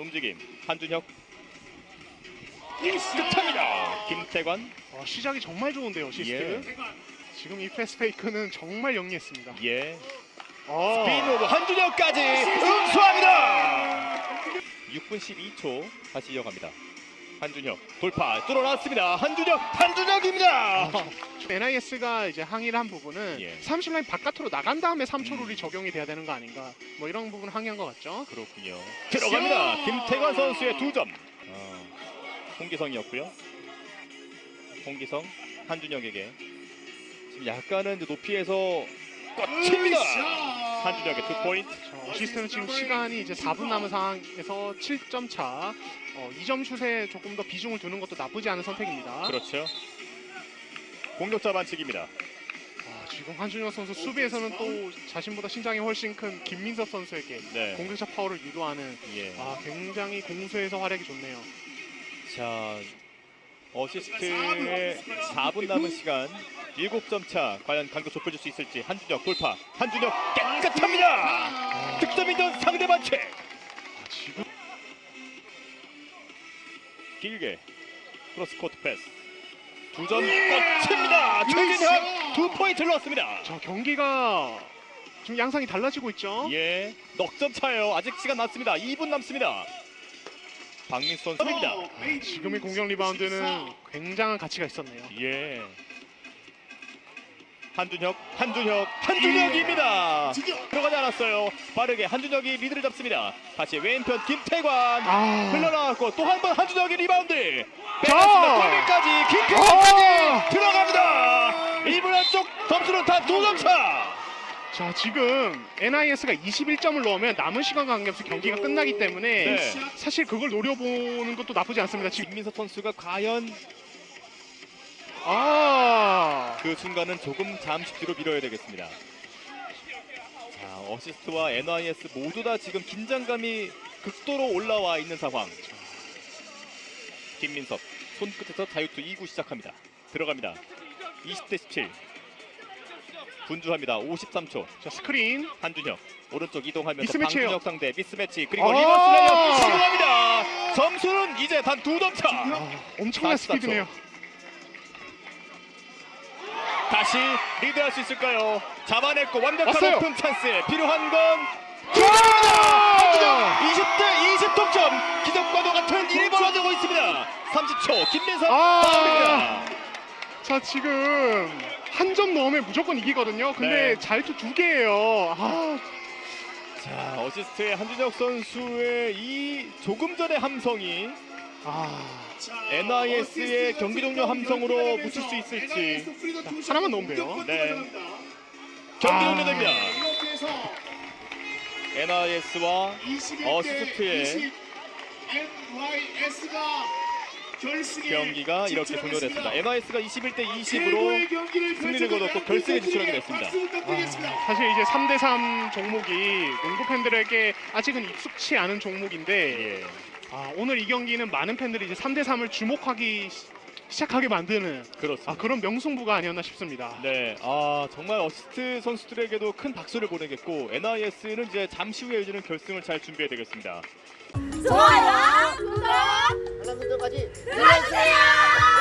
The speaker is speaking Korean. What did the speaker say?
움직임 한준혁 끝합니다. 김태관 어, 시작이 정말 좋은데요, 시스트. 지금 이 패스 페이크는 정말 영리했습니다. 예 어. 스피인 오브 한준혁까지 응수합니다. 6분 12초 다시 이어갑니다. 한준혁 돌파 뚫어놨습니다. 한준혁 한준혁입니다. NIS가 이제 항의를 한 부분은 예. 30라인 바깥으로 나간 다음에 3초 룰이 적용이 돼야 되는 거 아닌가 뭐 이런 부분 항의한 것 같죠. 그렇군요. 들어갑니다. 김태관 선수의 두 점. 어, 홍기성이었고요. 홍기성 한준혁에게 지금 약간은 이제 높이에서 꽂힙니다. 한준혁의 two point. 저 어시스트는 지금 시간이 이제 4분 남은 상황에서 7점 차. 어, 2점 슛에 조금 더 비중을 두는 것도 나쁘지 않은 선택입니다. 그렇죠. 공격자 반칙입니다. 아, 지금 한준혁 선수 수비에서는 또 자신보다 신장이 훨씬 큰 김민석 선수에게 네. 공격자 파워를 유도하는 예. 아, 굉장히 공수에서 활약이 좋네요. 자 어시스트의 4분 남은 시간 7점 차 과연 간격 좁혀줄 수 있을지 한준혁 돌파. 한준혁 깨끗합니다. 득점이던 상대 반칙 아, 지금 길게 cross court pass. 두 점 꽂힙니다. 최진혁 두 포인트를 넣었습니다. 저 경기가 지금 양상이 달라지고 있죠. 예 넉점 차예요. 아직 시간 남습니다. 2분 남습니다. 박민수 선수입니다. 지금의 공격 리바운드는 굉장한 가치가 있었네요. 예. 한준혁, 한준혁, 한준혁입니다. 들어가지 않았어요. 빠르게 한준혁이 리드를 잡습니다. 다시 왼편 김태관 아, 흘러나왔고 또 한 번 한준혁의 리바운드. 자! 빼앗습니다. 골밑까지 아! 김태관까지 들어갑니다. 1분 안쪽 점수는 다 두 점 차. 자 지금 NIS가 21점을 넣으면 남은 시간 관계없이 경기가 끝나기 때문에 네. 사실 그걸 노려보는 것도 나쁘지 않습니다. 지금 김민석 선수가 과연 아, 그 순간은 조금 잠시 뒤로 밀어야 되겠습니다. 자, 어시스트와 NIS 모두 다 지금 긴장감이 극도로 올라와 있는 상황. 김민섭 손끝에서 자유투 2구 시작합니다. 들어갑니다. 20대 17. 분주합니다. 53초. 자 스크린 한준혁 오른쪽 이동하면서. 한준혁 상대 미스매치 그리고 아! reverse layup 시도합니다. 점수는 이제 단 두 점 차. 아, 엄청난 44초. 스피드네요. 다시 리드할 수 있을까요? 잡아냈고 완벽한 왔어요. open chance에 필요한 건 아! 20대 20 동점 기적과도 같은 일이 벌어지고 있습니다 30초 김민석 아! 자 지금 한 점 넣으면 무조건 이기거든요. 근데 네. 잘투 두 개예요. 아, 자 어시스트의 한준혁 선수의 이 조금 전의 함성이 아 NIS의 경기 종료 함성으로 묻힐 수 있을지 하나만 넣으면 돼요. 네 경기 아. 종료됩니다 NIS와 어시스트의 경기가 이렇게 종료됐습니다 NIS가 21대 20으로 승리를 거뒀고 결승에 진출하게 됐습니다 아, 사실 이제 3대3 종목이 농구 팬들에게 아직은 익숙치 않은 종목인데 예. 아, 오늘 이 경기는 많은 팬들이 이제 3대 3을 주목하기 시, 시작하게 만드는 그렇습니다. 아, 그런 명승부가 아니었나 싶습니다. 네, 아 정말 어시스트 선수들에게도 큰 박수를 보내겠고 NIS는 이제 잠시 후에 열리는 결승을 잘 준비해야 되겠습니다. 좋아요, 구독 알람 설정까지 눌러주세요.